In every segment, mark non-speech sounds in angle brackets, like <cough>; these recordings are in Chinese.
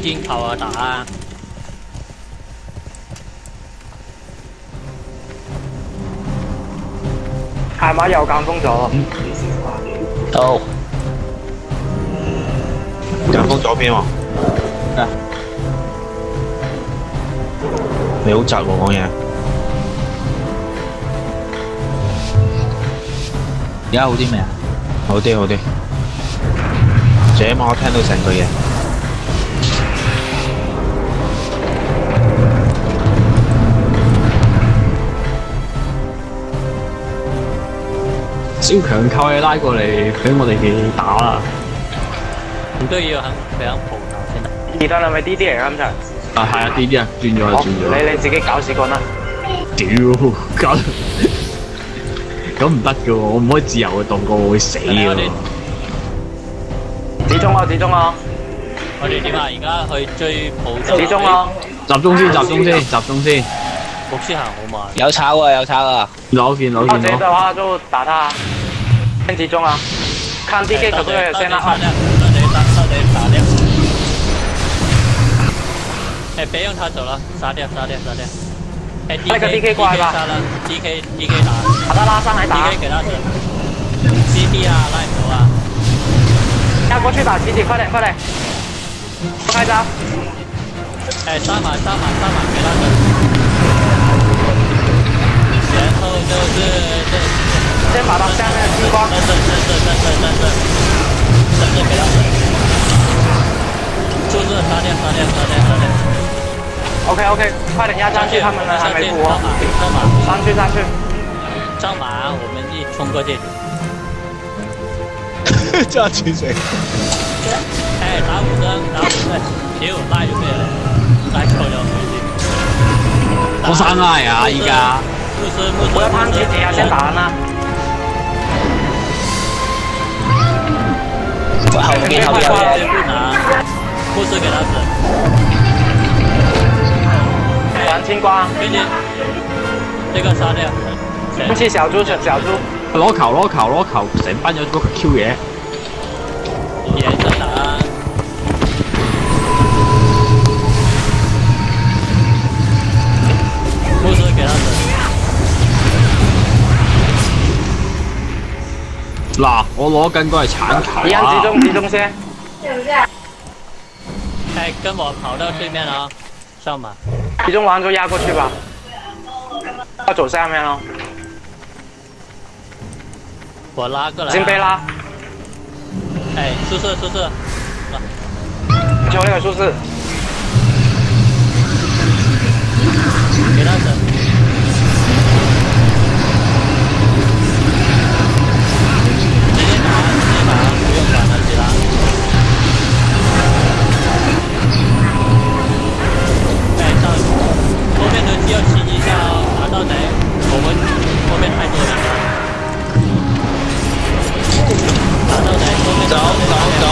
箭頭啊打啊！係咪又間封咗？到。間封左邊喎。啊！你好窒喎講嘢。而家好啲未啊？好啲好啲。這晚我聽到成句嘢。小強扣你拉過嚟俾我哋嘅打啦。唔都要肯俾肯蒲頭先得。而家係咪 D D 嚟㗎咁就？啊係啊，D D 啊，轉咗轉咗。你你自己搞屎棍啦！屌，搞咁唔得嘅喎，我唔可以自由嘅動過，我會死嘅。始終啊，始終啊！我哋點啊？而家去追蒲。始終啊！集中先，集中先，集中先。有炒啊有炒啊，有件老件。阿姐的话就打他，先集中啊，看 D K 可不可以先拉掉，唔得你打，唔得你打别让他走了，杀掉杀掉杀掉。哎，D K 挂啦，D K D K 打。把他拉上来打，D K 给他整。C D 啊，赖走啊，快过去打 C D，快点快点，开招。哎，上马上马上马，给他整。OK OK，快点压上去，他们来上。我马上，马上去上去，上马，我们一冲过去。叫停谁？哎，打五针，打五针。给我带就可以了，带口粮回去。我伤害啊，应家。不是，不是。我要帮你，你要先打完他。好，我给他我给你。不拿，不是给他。青瓜，给你。这个杀掉。不是小猪，小猪。攞球，攞球，攞球！成班有个 Q 嘢。野在哪？不需要他人。嗱，我攞緊个係铲球。一样集中，集中先。对不对？哎，跟我跑到对面啊，上马。集中完就压过去吧要走下面了我拉过来金杯拉哎是是是是就那个数字给他整这要清一下哦，打到贼！我们后面太多了。打到后面走走走！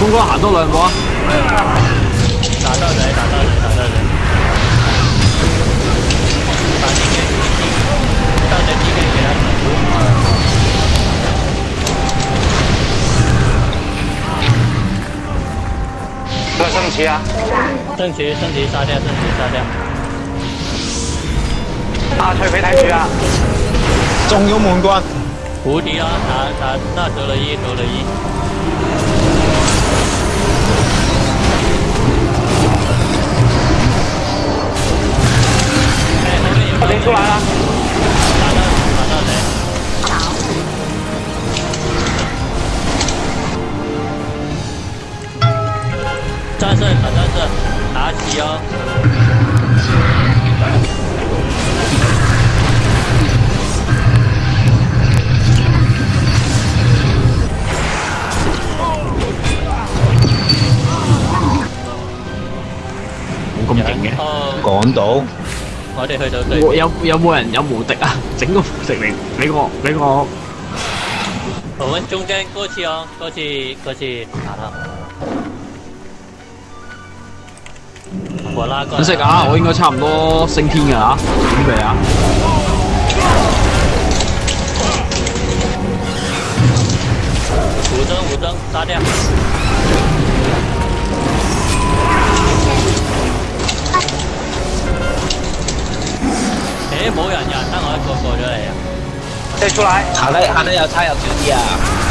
坤哥喊多两步啊！打到贼！打到。升级啊！升级，升级，杀掉，升级，杀掉！大锤飞台区啊！中油门关，无敌啊！打打，那得了一，得了一！我已经出来了。正反正正，妲己哦。咁勁嘅，講到。我哋去到對。有有冇人有無敵啊？整個無敵嚟俾我俾我。我們中間過去哦，過去過去，好了。過啦。揾食啊！我應該差唔多升天㗎啦，準備啊！五燈五燈，炸掉！誒、欸，冇人人，得我一個過咗嚟啊！即係出嚟，行得行得又差又少啲啊！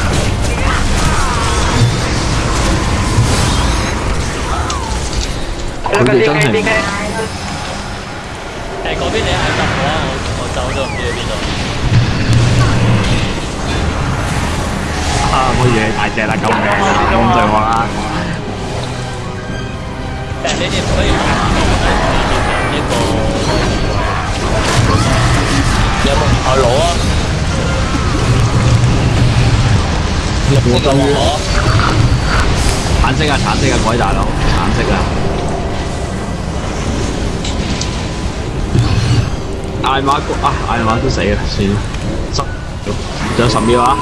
佢哋真係誒嗰邊你喺揼我，我走咗唔知去邊度。啊！我以為大隻啦，救命啊！咁對我啦。但你哋唔可以玩呢個有冇我攞啊？我攞。橙色啊！橙色啊！改大佬，橙色啊！艾馬哥啊，艾馬都死啦，算啦，十，仲有十秒啊！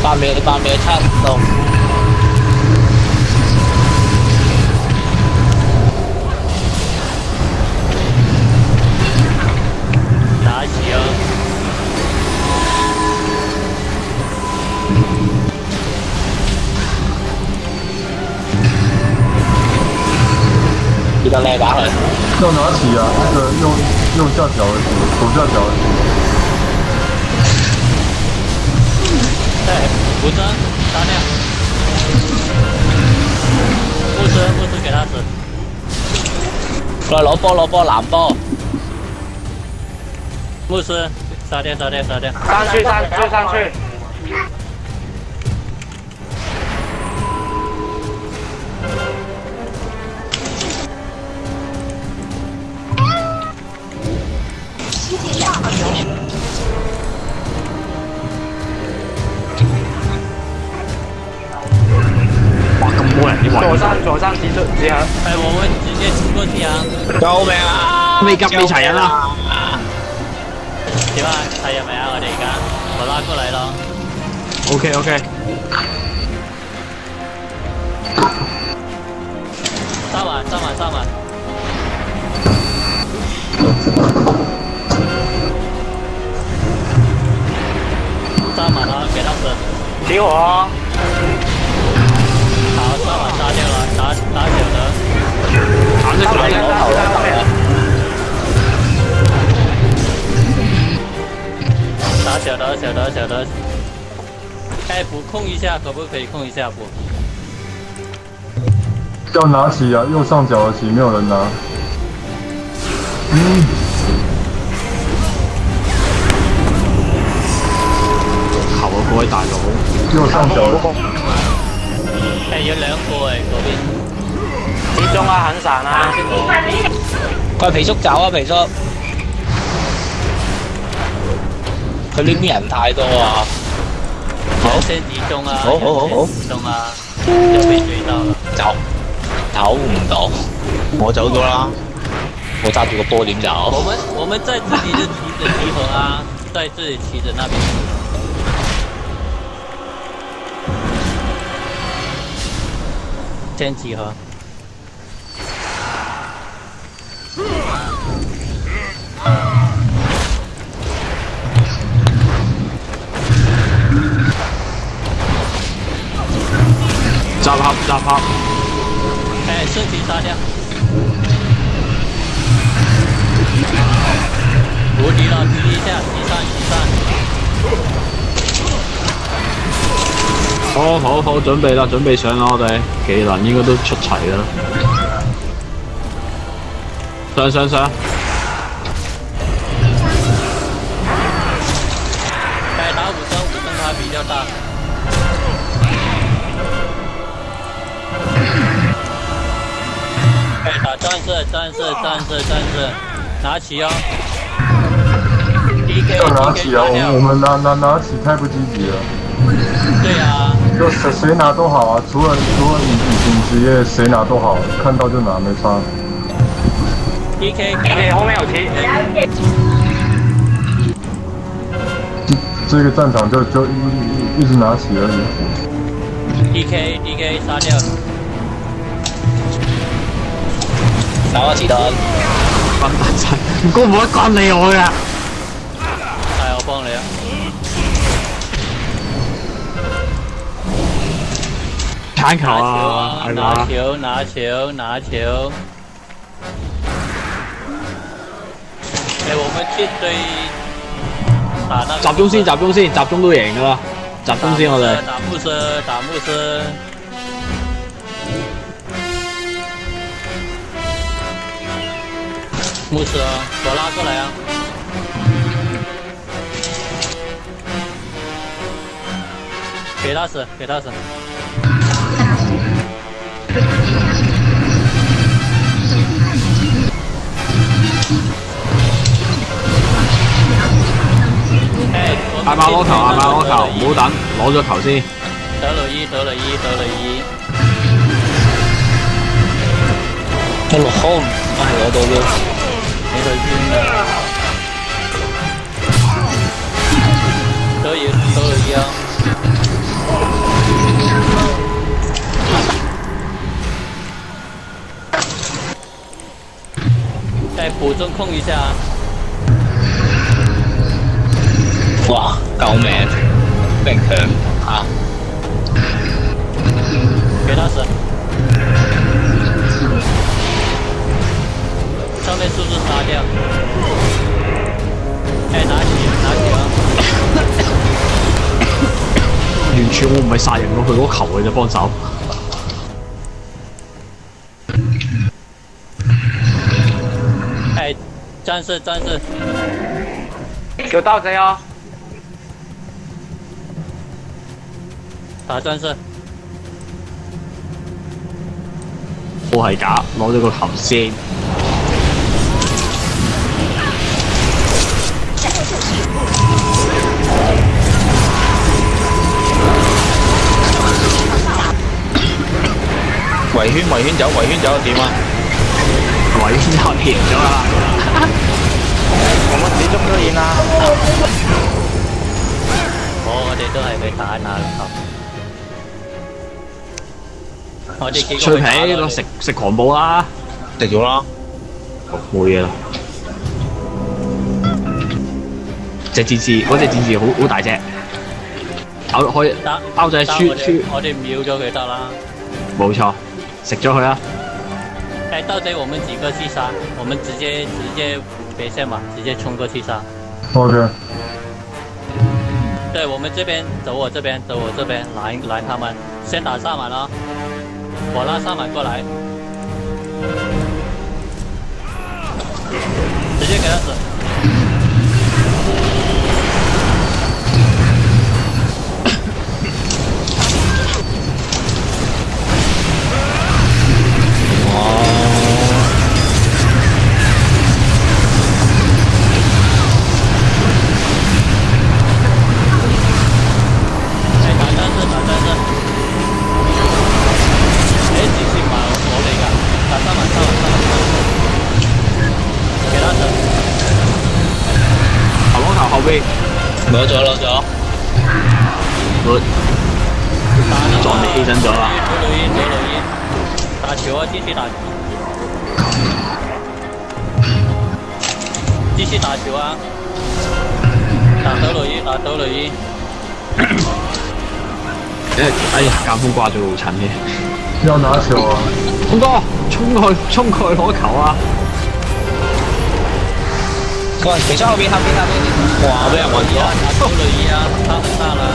八秒，八秒七六。打字啊！記得叻打佢。要拿起啊！那个用用下脚，左下脚。哎，牧师，杀掉！牧师，牧师给他死！来，萝卜萝卜蓝包。牧师，杀掉，杀掉，杀掉！上去，上，去上去！冇人要圍。座山座山指出指向。係黃偉主嘅指官指向。救命啊！未急未齊人啦。點啊？齊人未啊？我哋而家我拉過嚟咯。OK OK。三萬三萬三萬。三萬啊！給他死。停火。打打小的，打这大打小的，打小的，小的。开服控一下，可不可以控一下不？要拿起啊，右上角的起，没有人拿。嗯。好我不会打油，右上角。係咗兩個嚟嗰邊。接中啊，肯神啊！佢皮叔走啊，皮叔！佢呢邊人太多啊！好先集中啊！好好好好！集中啊！又被追到啦！走，走唔到，我走咗啦。我揸住個波點走？我們我們在自己的旗子集合啊，在自己旗子那邊集合。真集合。集合集合。哎，升级杀掉。无敌了，第一下。好好好，准备啦，准备上啦，我哋技能应该都出齐啦。上上上！诶，打五张五张卡比较大。诶，打战士战士战士战士，拿起哦！要拿起哦，我们拿拿拿起太不积极了。对啊。就谁谁拿都好啊，除了除了你你职业谁拿都好，看到就拿，没差。D K D K 后面有 T，这个战场就就一一直拿起而已。D K D K 杀掉，拿我其他，关大山，我不管你哦呀，哎我帮你啊。拿球啊！拿球！拿球！拿球！哎，我们去追打那。个。砸中心，砸中心，砸中都赢了，砸中心好了。打牧师，打牧师。牧师，我拉过来啊！给他死，给他死。大馬攞頭，大馬攞頭，唔好等，攞咗頭先。得雷伊，得雷伊，得雷伊。得落空，唉，攞到啦。你去邊啊？中控一下，哇，高命 t a n k y 啊，给他死，上面数字杀掉。诶，拿住，拿住啊！<coughs> 完全我唔系杀人，我佢嗰球，我只帮手。战士，战士，有盗贼哦！打战士，我系假，攞咗个头先。围圈，围圈走，围圈走点啊？我话已经偷平咗啦，我乜点捉都赢啦。我哋都系被打嗱个我哋脆皮，攞食食狂暴啦，食咗啦，冇嘢啦。只战士，嗰只战士好好大只，咬开包仔，我我哋秒咗佢得啦。冇错，食咗佢啦。哎，到底我们几个去杀，我们直接直接别线吧，直接冲过去杀。OK。对我们这边走，我这边走，我这边来来他们，先打萨满了，我拉萨满过来，直接给他死。哇！<laughs> 走了走，我撞你起身走音。打球啊，继续打球，继续打球啊，打手雷，打手雷。哎 <coughs> 哎呀，干风挂住好惨的。要拿球啊，峰哥，冲过去，冲过去拿球啊。哇，等一下后面他边他边，哇，不要玩了，修了一啊，他很大了。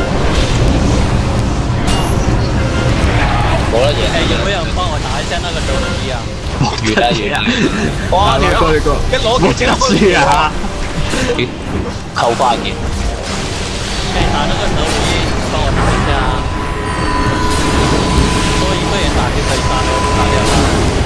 冇啦嘢。哎，有没有人帮我打一下那个九零一啊？越啦越啦，哇！你过你过，一攞幾多啊？扣翻嘅。哎，打那个九零一，帮我打一下。多一个人打就可以杀掉，杀掉他。